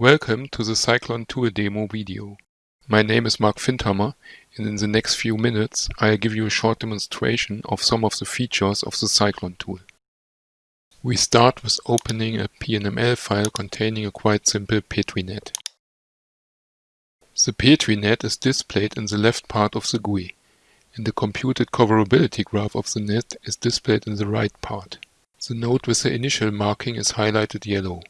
Welcome to the Cyclone Tool demo video. My name is Mark Findhammer and in the next few minutes I'll give you a short demonstration of some of the features of the Cyclone tool. We start with opening a PNML file containing a quite simple Petri net. The Petri net is displayed in the left part of the GUI and the computed coverability graph of the net is displayed in the right part. The node with the initial marking is highlighted yellow.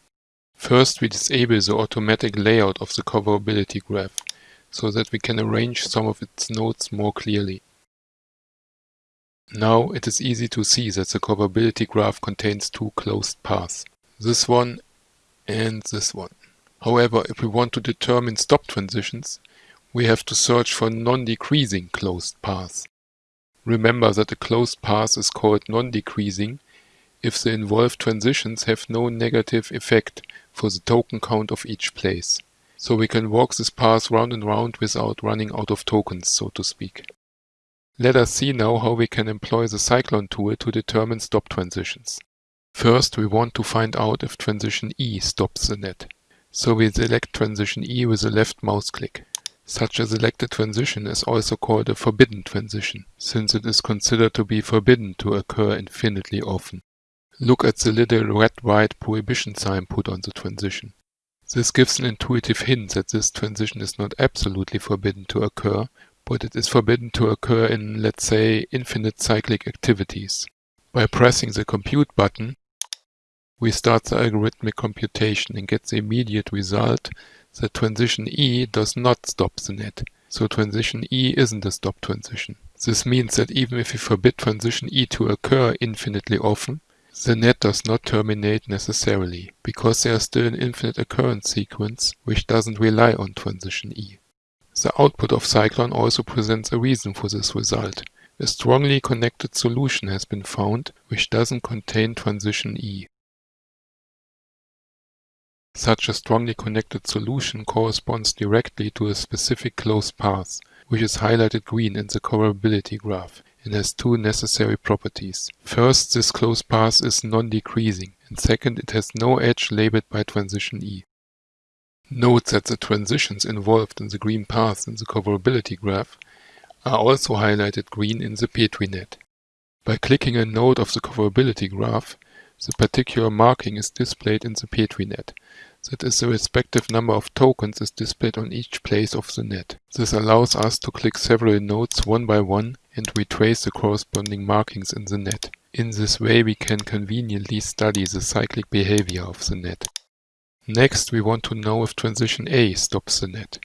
First we disable the automatic layout of the coverability graph, so that we can arrange some of its nodes more clearly. Now it is easy to see that the coverability graph contains two closed paths, this one and this one. However, if we want to determine stop transitions, we have to search for non-decreasing closed paths. Remember that a closed path is called non-decreasing if the involved transitions have no negative effect for the token count of each place. So we can walk this path round and round without running out of tokens, so to speak. Let us see now how we can employ the Cyclone tool to determine stop transitions. First we want to find out if transition E stops the net. So we select transition E with a left mouse click. Such a selected transition is also called a forbidden transition, since it is considered to be forbidden to occur infinitely often. Look at the little red-white prohibition sign put on the transition. This gives an intuitive hint that this transition is not absolutely forbidden to occur, but it is forbidden to occur in, let's say, infinite cyclic activities. By pressing the compute button, we start the algorithmic computation and get the immediate result that transition E does not stop the net. So transition E isn't a stop transition. This means that even if we forbid transition E to occur infinitely often, the net does not terminate necessarily, because there is still an infinite occurrence sequence which doesn't rely on transition E. The output of Cyclone also presents a reason for this result. A strongly connected solution has been found which doesn't contain transition E. Such a strongly connected solution corresponds directly to a specific closed path, which is highlighted green in the coverability graph and has two necessary properties. First, this closed path is non-decreasing, and second, it has no edge labeled by transition E. Note that the transitions involved in the green path in the coverability graph are also highlighted green in the Petri net. By clicking a node of the coverability graph, the particular marking is displayed in the Petri net, that is the respective number of tokens is displayed on each place of the net. This allows us to click several nodes one by one and retrace the corresponding markings in the net. In this way we can conveniently study the cyclic behavior of the net. Next we want to know if transition A stops the net.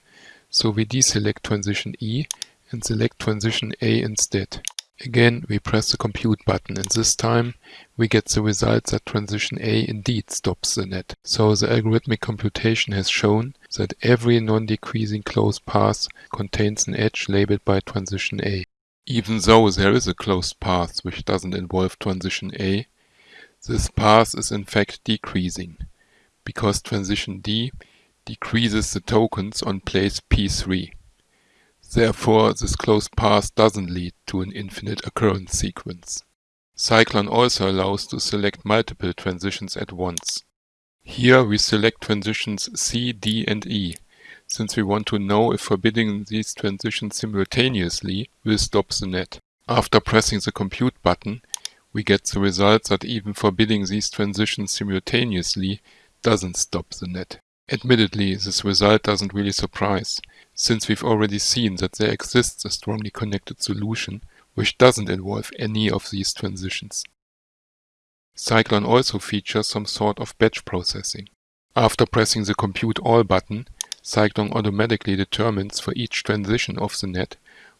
So we deselect transition E and select transition A instead. Again, we press the compute button and this time we get the result that transition A indeed stops the net. So the algorithmic computation has shown that every non-decreasing closed path contains an edge labeled by transition A. Even though there is a closed path which doesn't involve transition A, this path is in fact decreasing, because transition D decreases the tokens on place P3. Therefore, this closed path doesn't lead to an infinite occurrence sequence. Cyclone also allows to select multiple transitions at once. Here we select transitions C, D and E, since we want to know if forbidding these transitions simultaneously will stop the net. After pressing the compute button, we get the result that even forbidding these transitions simultaneously doesn't stop the net. Admittedly, this result doesn't really surprise, since we've already seen that there exists a strongly connected solution which doesn't involve any of these transitions. Cyclone also features some sort of batch processing. After pressing the Compute All button, Cyclone automatically determines for each transition of the net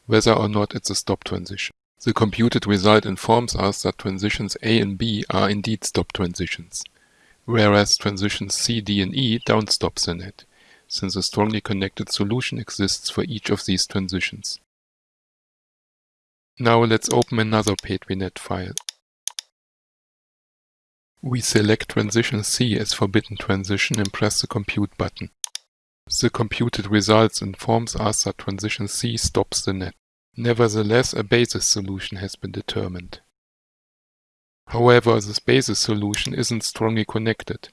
whether or not it's a stop transition. The computed result informs us that transitions A and B are indeed stop transitions, whereas transitions C, D and E don't stop the net, since a strongly connected solution exists for each of these transitions. Now let's open another PetriNet file. We select transition C as forbidden transition and press the compute button. The computed results informs us that transition C stops the net. Nevertheless, a basis solution has been determined. However, the basis solution isn't strongly connected,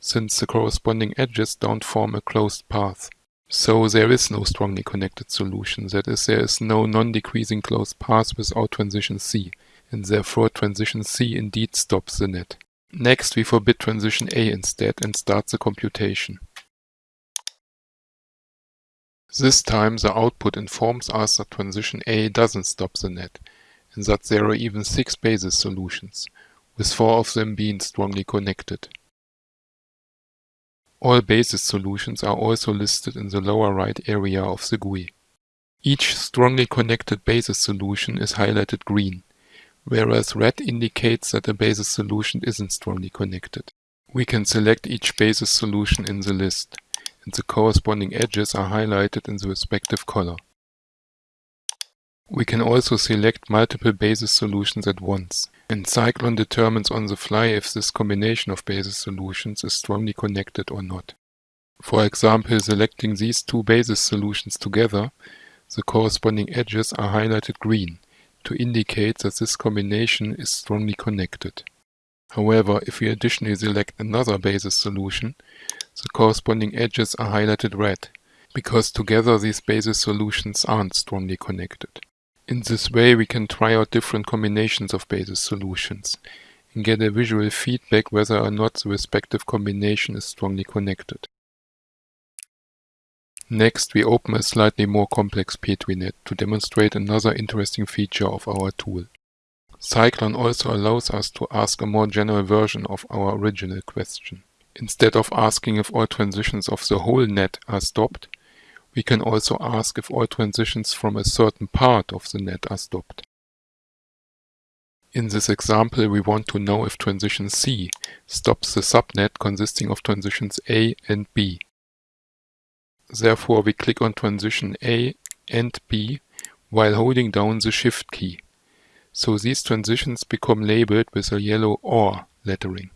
since the corresponding edges don't form a closed path. So there is no strongly connected solution, that is, there is no non-decreasing closed path without transition C, and therefore transition C indeed stops the net. Next we forbid transition A instead and start the computation. This time the output informs us that transition A doesn't stop the net, that there are even six basis solutions, with four of them being strongly connected. All basis solutions are also listed in the lower right area of the GUI. Each strongly connected basis solution is highlighted green, whereas red indicates that a basis solution isn't strongly connected. We can select each basis solution in the list, and the corresponding edges are highlighted in the respective color. We can also select multiple basis solutions at once, and Cyclone determines on the fly if this combination of basis solutions is strongly connected or not. For example, selecting these two basis solutions together, the corresponding edges are highlighted green, to indicate that this combination is strongly connected. However, if we additionally select another basis solution, the corresponding edges are highlighted red, because together these basis solutions aren't strongly connected. In this way we can try out different combinations of basis solutions and get a visual feedback whether or not the respective combination is strongly connected. Next we open a slightly more complex Petri net to demonstrate another interesting feature of our tool. Cyclone also allows us to ask a more general version of our original question. Instead of asking if all transitions of the whole net are stopped, we can also ask if all transitions from a certain part of the net are stopped. In this example we want to know if transition C stops the subnet consisting of transitions A and B. Therefore we click on transition A and B while holding down the shift key. So these transitions become labeled with a yellow OR lettering.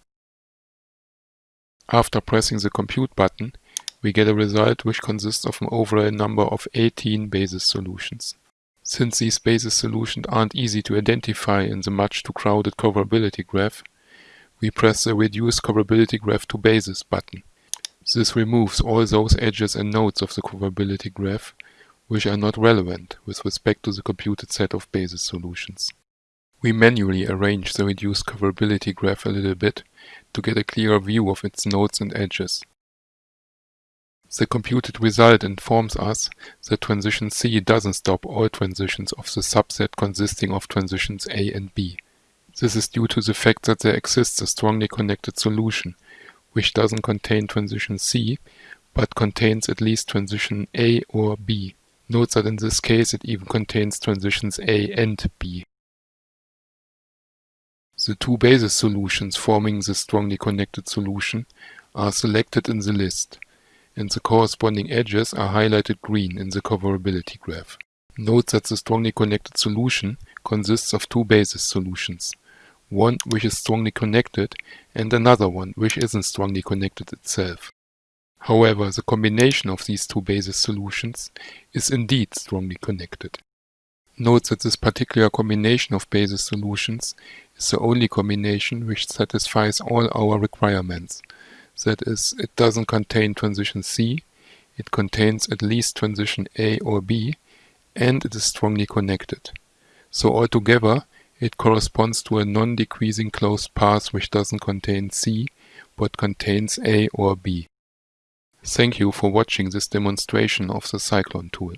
After pressing the compute button, we get a result which consists of an overall number of 18 basis solutions. Since these basis solutions aren't easy to identify in the much too crowded coverability graph, we press the Reduce Coverability Graph to Basis button. This removes all those edges and nodes of the coverability graph which are not relevant with respect to the computed set of basis solutions. We manually arrange the reduced coverability graph a little bit to get a clearer view of its nodes and edges. The computed result informs us that transition C doesn't stop all transitions of the subset consisting of transitions A and B. This is due to the fact that there exists a strongly connected solution, which doesn't contain transition C, but contains at least transition A or B. Note that in this case it even contains transitions A and B. The two basis solutions forming the strongly connected solution are selected in the list and the corresponding edges are highlighted green in the coverability graph. Note that the strongly connected solution consists of two basis solutions, one which is strongly connected and another one which isn't strongly connected itself. However, the combination of these two basis solutions is indeed strongly connected. Note that this particular combination of basis solutions is the only combination which satisfies all our requirements, that is, it doesn't contain transition C, it contains at least transition A or B, and it is strongly connected. So altogether, it corresponds to a non-decreasing closed path which doesn't contain C, but contains A or B. Thank you for watching this demonstration of the Cyclone tool.